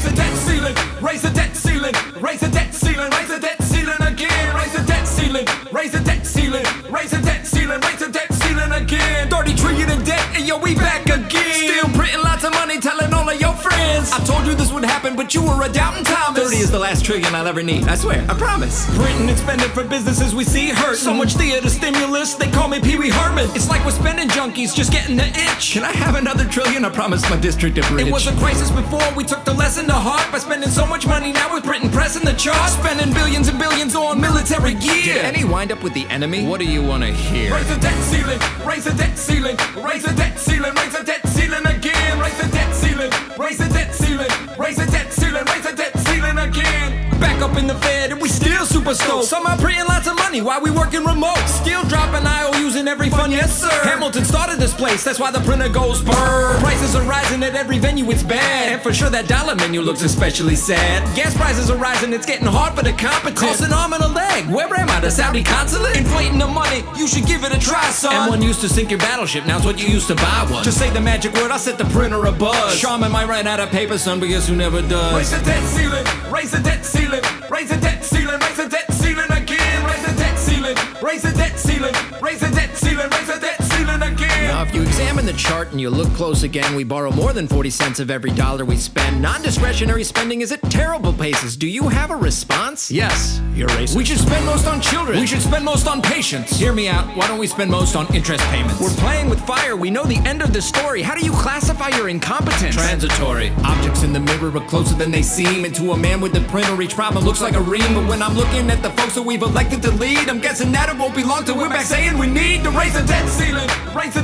Raise the debt ceiling, raise the debt ceiling, raise the debt ceiling, raise the debt ceiling again. Raise the debt ceiling, raise the debt ceiling, of. I told you this would happen, but you were a doubting Thomas. 30 is the last trillion I'll ever need. I swear, I promise. Printing and spending for businesses we see hurt. So much theater stimulus, they call me Pee Wee Herman. It's like we're spending junkies, just getting the itch. Can I have another trillion? I promise my district of rich. It was a crisis before we took the lesson to heart by spending so much money. Now we're printing, pressing the charts, spending billions and billions on military gear. Did any wind up with the enemy? What do you want to hear? Raise the debt ceiling, raise the debt ceiling, raise the debt in the Fed and we still super stoked. Somehow printing lots of money while we working remote. Still dropping IOUs in every fund, yes sir. Hamilton started this place, that's why the printer goes burr. Prices are rising at every venue, it's bad. And for sure that dollar menu looks especially sad. Gas prices are rising, it's getting hard for the competent. Cost an arm and a leg. Where am I? The Saudi consulate? Inflating the money, you should give it a try, son. M1 used to sink your battleship, now's what you used to buy one. Just say the magic word, I'll set the printer a buzz. Charmin might run out of paper, son, but guess who never does. Raise the debt ceiling, raise the debt ceiling, raise Now, if you examine the chart and you look close again, we borrow more than 40 cents of every dollar we spend. Non discretionary spending is at terrible paces. Do you have a response? Yes, you're racist. We should spend most on children. We should spend most on patients. Hear me out. Why don't we spend most on interest payments? We're playing with fire. We know the end of the story. How do you classify your incompetence? transitory. Objects in the mirror are closer than they seem. And to a man with the printer, each problem looks like a ream. But when I'm looking at the folks that we've elected to lead, I'm guessing that it won't be long till we're back saying we need to raise the debt ceiling, raise the